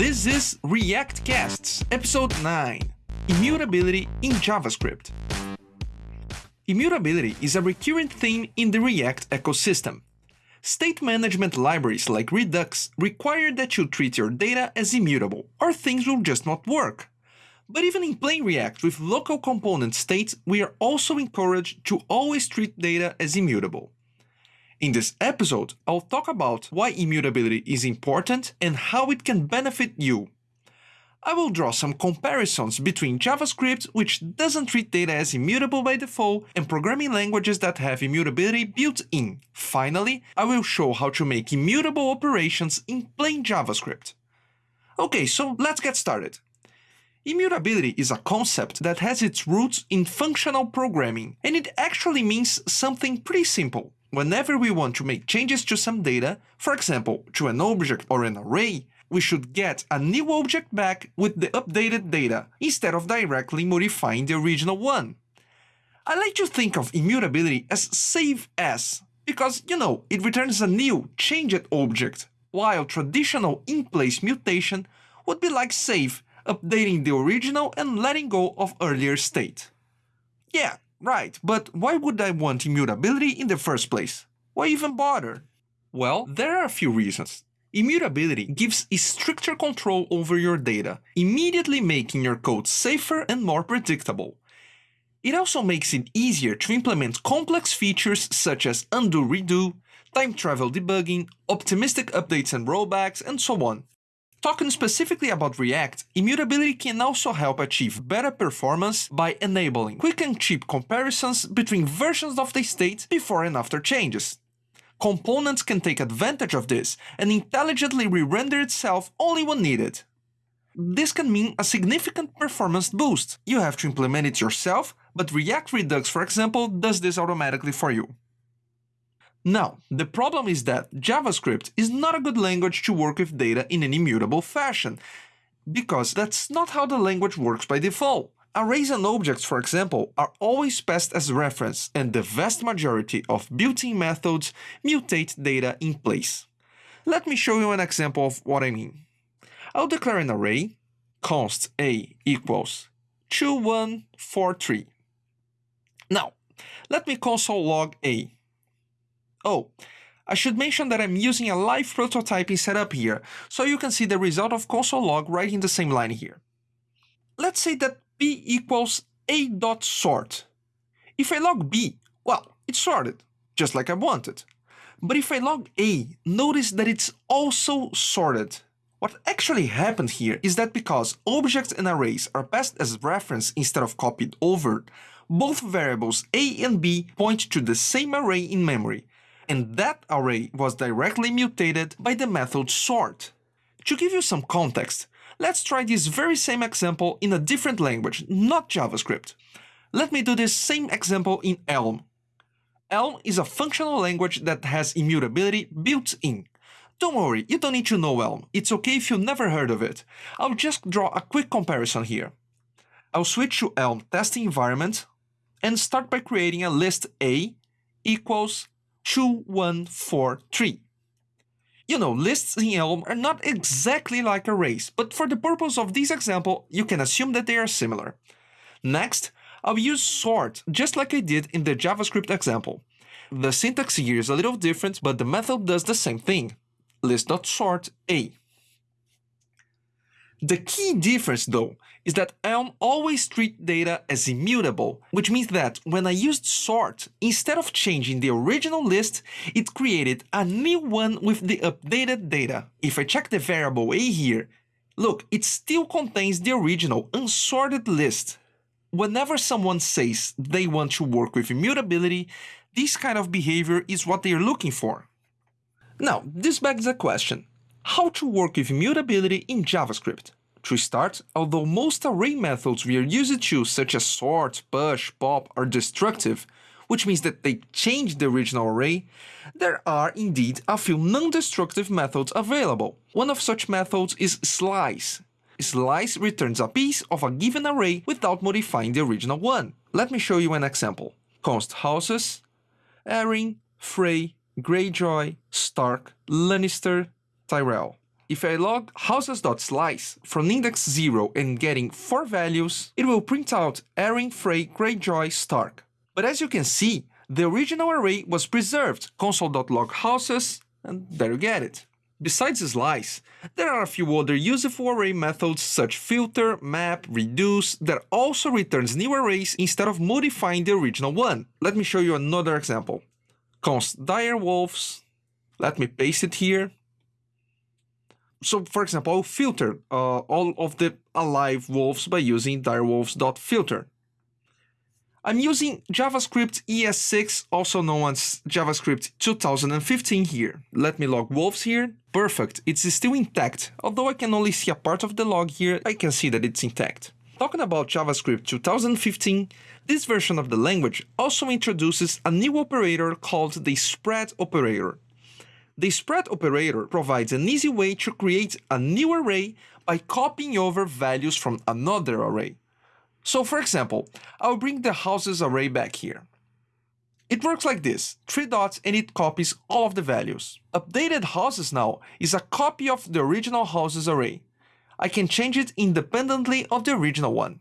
This is React Casts, episode 9 Immutability in JavaScript. Immutability is a recurrent theme in the React ecosystem. State management libraries like Redux require that you treat your data as immutable, or things will just not work. But even in plain React with local component states, we are also encouraged to always treat data as immutable. In this episode, I'll talk about why immutability is important and how it can benefit you. I will draw some comparisons between JavaScript, which doesn't treat data as immutable by default, and programming languages that have immutability built in. Finally, I will show how to make immutable operations in plain JavaScript. Okay, so let's get started. Immutability is a concept that has its roots in functional programming, and it actually means something pretty simple. Whenever we want to make changes to some data, for example, to an object or an array, we should get a new object back with the updated data, instead of directly modifying the original one. I like to think of immutability as save as, because, you know, it returns a new, changed object, while traditional in-place mutation would be like save, updating the original and letting go of earlier state. Yeah, Right, but why would I want immutability in the first place? Why even bother? Well, there are a few reasons. Immutability gives stricter control over your data, immediately making your code safer and more predictable. It also makes it easier to implement complex features such as undo redo, time travel debugging, optimistic updates and rollbacks, and so on. Talking specifically about React, immutability can also help achieve better performance by enabling quick and cheap comparisons between versions of the state before and after changes. Components can take advantage of this and intelligently re-render itself only when needed. This can mean a significant performance boost. You have to implement it yourself, but React Redux, for example, does this automatically for you. Now, the problem is that JavaScript is not a good language to work with data in an immutable fashion, because that's not how the language works by default. Arrays and objects, for example, are always passed as reference, and the vast majority of built-in methods mutate data in place. Let me show you an example of what I mean. I'll declare an array, const a equals 2143. Now, let me console log a Oh, I should mention that I'm using a live prototyping setup here, so you can see the result of console log right in the same line here. Let's say that b equals a dot sort. If I log b, well, it's sorted, just like I wanted. But if I log a, notice that it's also sorted. What actually happened here is that because objects and arrays are passed as reference instead of copied over, both variables a and b point to the same array in memory, and that array was directly mutated by the method sort. To give you some context, let's try this very same example in a different language, not JavaScript. Let me do this same example in Elm. Elm is a functional language that has immutability built in. Don't worry, you don't need to know Elm, it's okay if you never heard of it. I'll just draw a quick comparison here. I'll switch to Elm testing environment and start by creating a list A equals 2143. You know, lists in Elm are not exactly like arrays, but for the purpose of this example, you can assume that they are similar. Next, I'll use sort, just like I did in the JavaScript example. The syntax here is a little different, but the method does the same thing. List.sort A. The key difference, though, is that Elm always treats data as immutable, which means that when I used sort, instead of changing the original list, it created a new one with the updated data. If I check the variable a here, look, it still contains the original unsorted list. Whenever someone says they want to work with immutability, this kind of behavior is what they are looking for. Now, this begs a question. How to work with immutability in JavaScript? To start, although most array methods we are used to, such as sort, push, pop, are destructive, which means that they change the original array, there are indeed a few non-destructive methods available. One of such methods is slice. Slice returns a piece of a given array without modifying the original one. Let me show you an example. Const houses, Arryn, Frey, Greyjoy, Stark, Lannister, Tyrell. If I log houses.slice from index 0 and getting 4 values, it will print out Arryn, Frey, Greyjoy, Stark. But as you can see, the original array was preserved, console.log houses, and there you get it. Besides slice, there are a few other useful array methods such filter, map, reduce that also returns new arrays instead of modifying the original one. Let me show you another example. const direwolves, let me paste it here. So for example, I'll filter uh, all of the alive wolves by using direwolves.filter. I'm using JavaScript ES6, also known as JavaScript 2015 here. Let me log wolves here. Perfect, it's still intact. Although I can only see a part of the log here, I can see that it's intact. Talking about JavaScript 2015, this version of the language also introduces a new operator called the spread operator. The spread operator provides an easy way to create a new array by copying over values from another array. So for example, I'll bring the houses array back here. It works like this, three dots and it copies all of the values. Updated houses now is a copy of the original houses array. I can change it independently of the original one.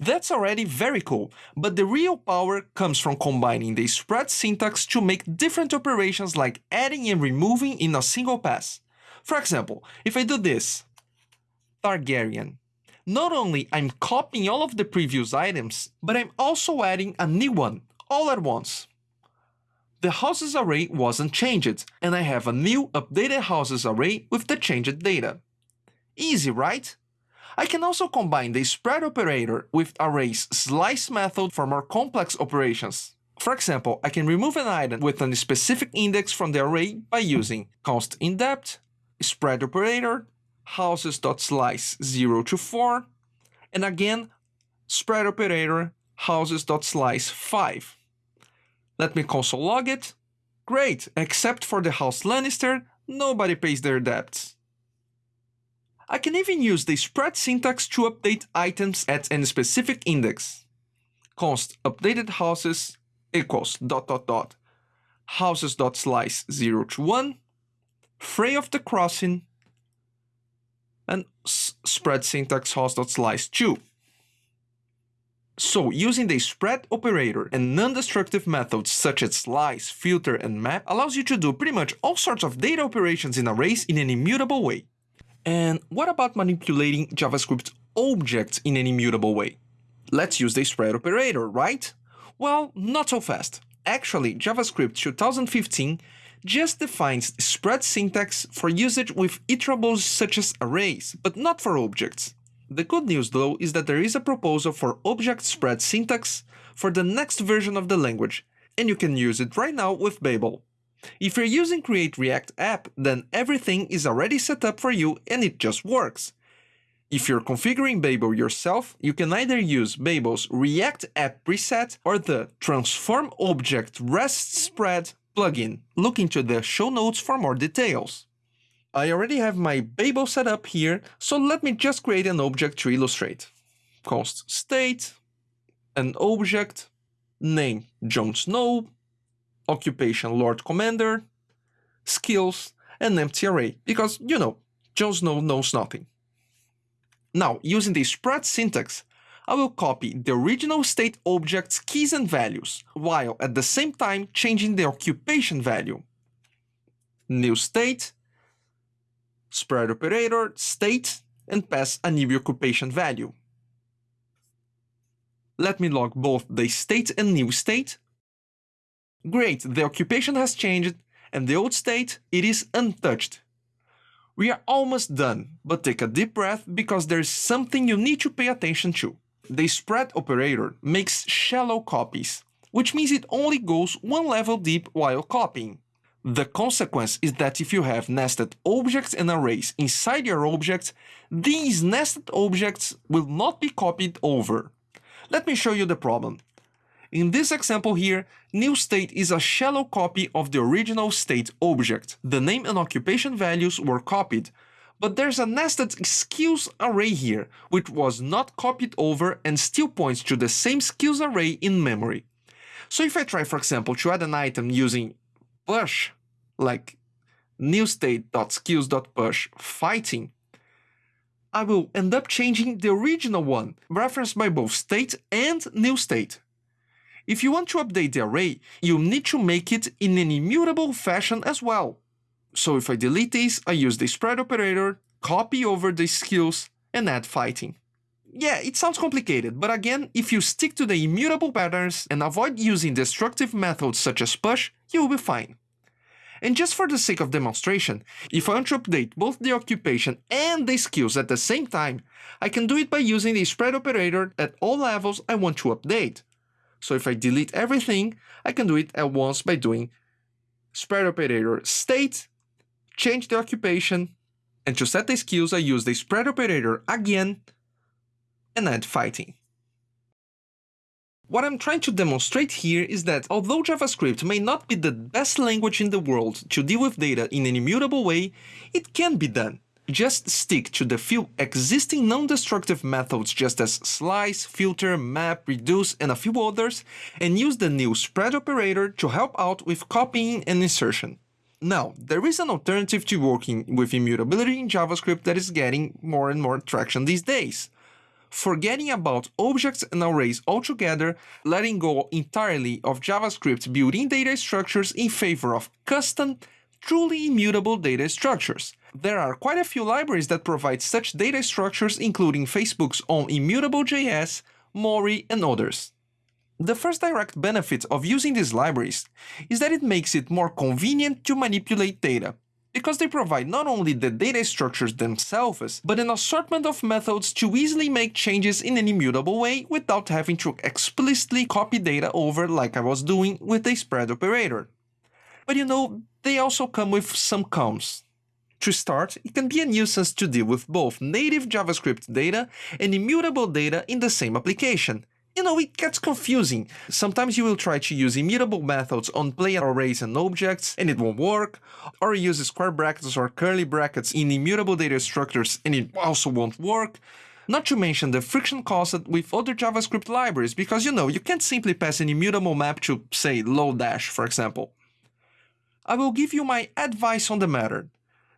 That's already very cool, but the real power comes from combining the spread syntax to make different operations like adding and removing in a single pass. For example, if I do this, Targaryen, not only I'm copying all of the previous items, but I'm also adding a new one, all at once. The houses array wasn't changed, and I have a new updated houses array with the changed data. Easy, right? I can also combine the spread operator with array's slice method for more complex operations. For example, I can remove an item with a specific index from the array by using const indep, spread operator, houses.slice 0 to 4, and again, spread operator houses.slice 5. Let me console log it. Great, except for the house Lannister, nobody pays their debts. I can even use the spread syntax to update items at any specific index. const updated houses equals dot dot dot houses dot slice 0 to 1, Frey of the Crossing, and spread syntax house dot slice 2. So using the spread operator and non-destructive methods such as slice, filter, and map allows you to do pretty much all sorts of data operations in arrays in an immutable way. And what about manipulating JavaScript objects in an immutable way? Let's use the spread operator, right? Well, not so fast. Actually, JavaScript 2015 just defines spread syntax for usage with iterables such as arrays, but not for objects. The good news though is that there is a proposal for object spread syntax for the next version of the language, and you can use it right now with Babel. If you're using Create React app, then everything is already set up for you and it just works. If you're configuring Babel yourself, you can either use Babel's React app preset or the Transform Object REST Spread plugin. Look into the show notes for more details. I already have my Babel set up here, so let me just create an object to illustrate. Const state, an object, name Jon Snow, occupation Lord Commander, skills, and empty array, because, you know, Jon Snow knows nothing. Now, using the spread syntax, I will copy the original state object's keys and values, while at the same time changing the occupation value. New state, spread operator, state, and pass a new occupation value. Let me log both the state and new state. Great, the occupation has changed, and the old state, it is untouched. We are almost done, but take a deep breath because there is something you need to pay attention to. The spread operator makes shallow copies, which means it only goes one level deep while copying. The consequence is that if you have nested objects and arrays inside your objects, these nested objects will not be copied over. Let me show you the problem. In this example here, new state is a shallow copy of the original state object. The name and occupation values were copied, but there's a nested skills array here, which was not copied over and still points to the same skills array in memory. So if I try, for example, to add an item using push, like new newstate.skills.push fighting, I will end up changing the original one, referenced by both state and new state. If you want to update the array, you need to make it in an immutable fashion as well. So if I delete this, I use the spread operator, copy over the skills, and add fighting. Yeah, it sounds complicated, but again, if you stick to the immutable patterns and avoid using destructive methods such as push, you will be fine. And just for the sake of demonstration, if I want to update both the occupation and the skills at the same time, I can do it by using the spread operator at all levels I want to update. So if I delete everything, I can do it at once by doing spread operator state, change the occupation, and to set the skills I use the spread operator again and add fighting. What I'm trying to demonstrate here is that although JavaScript may not be the best language in the world to deal with data in an immutable way, it can be done. Just stick to the few existing non-destructive methods just as slice, filter, map, reduce, and a few others, and use the new spread operator to help out with copying and insertion. Now, there is an alternative to working with immutability in JavaScript that is getting more and more traction these days forgetting about objects and arrays altogether, letting go entirely of JavaScript built-in data structures in favor of custom, truly immutable data structures. There are quite a few libraries that provide such data structures including Facebook's own Immutable.js, Mori, and others. The first direct benefit of using these libraries is that it makes it more convenient to manipulate data, because they provide not only the data structures themselves, but an assortment of methods to easily make changes in an immutable way without having to explicitly copy data over like I was doing with the spread operator. But you know, they also come with some cons. To start, it can be a nuisance to deal with both native JavaScript data and immutable data in the same application, you know, it gets confusing. Sometimes you will try to use immutable methods on plain arrays and objects, and it won't work, or use square brackets or curly brackets in immutable data structures, and it also won't work. Not to mention the friction caused with other JavaScript libraries, because you know, you can't simply pass an immutable map to, say, Lodash, for example. I will give you my advice on the matter.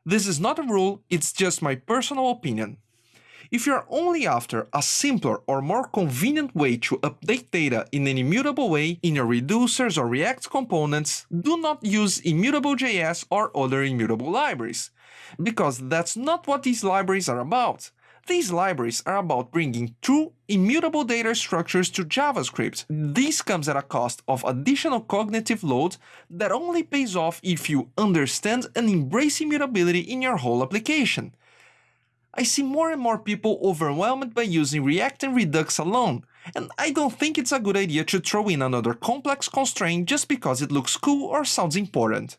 This is not a rule, it's just my personal opinion. If you're only after a simpler or more convenient way to update data in an immutable way in your reducers or React components, do not use Immutable.js or other immutable libraries, because that's not what these libraries are about. These libraries are about bringing true immutable data structures to JavaScript. This comes at a cost of additional cognitive load that only pays off if you understand and embrace immutability in your whole application. I see more and more people overwhelmed by using React and Redux alone, and I don't think it's a good idea to throw in another complex constraint just because it looks cool or sounds important.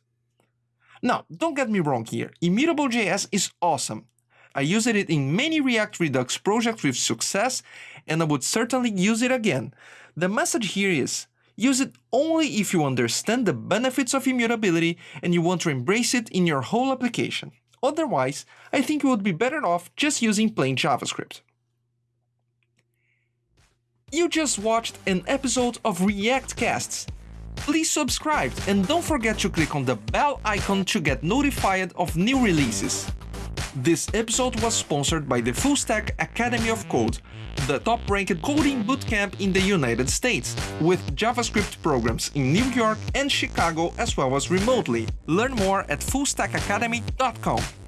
Now, don't get me wrong here, Immutable.js is awesome. I used it in many React Redux projects with success, and I would certainly use it again. The message here is, use it only if you understand the benefits of immutability and you want to embrace it in your whole application. Otherwise, I think you would be better off just using plain JavaScript. You just watched an episode of React Casts. Please subscribe and don't forget to click on the bell icon to get notified of new releases. This episode was sponsored by the Full Stack Academy of Code, the top-ranked coding bootcamp in the United States, with JavaScript programs in New York and Chicago as well as remotely. Learn more at fullstackacademy.com.